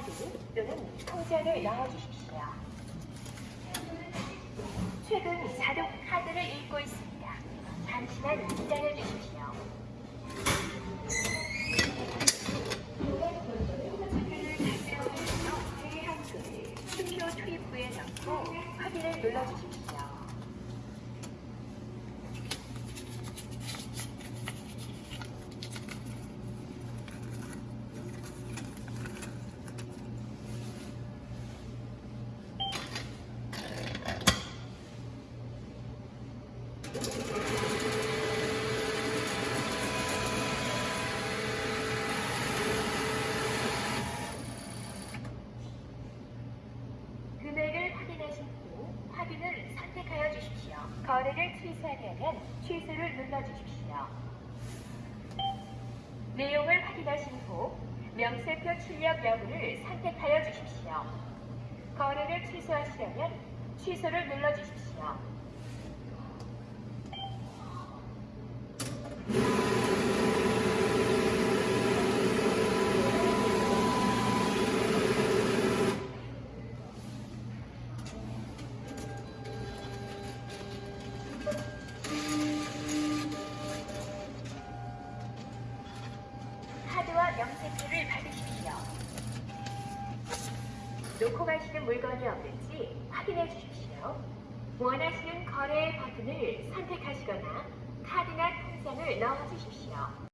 카드 또는 통장을 넣어주십시오. 최근 자동 카드를 읽고 있습니다. 잠시만 기다려 주십시오. 투표 투입부에 넣고 확인을 눌러주십시오. 금액을 확인하신 후 확인을 선택하여 주십시오. 거래를 취소하려면 취소를 눌러주십시오. 내용을 확인하신 후 명세표 출력 여부를 선택하여 주십시오. 거래를 취소하시려면 취소를 눌러주십시오. 명세표를 받으십시오. 놓고 가시는 물건이 없는지 확인해 주십시오. 원하시는 거래 버튼을 선택하시거나 카드나 통장을 넣어 주십시오.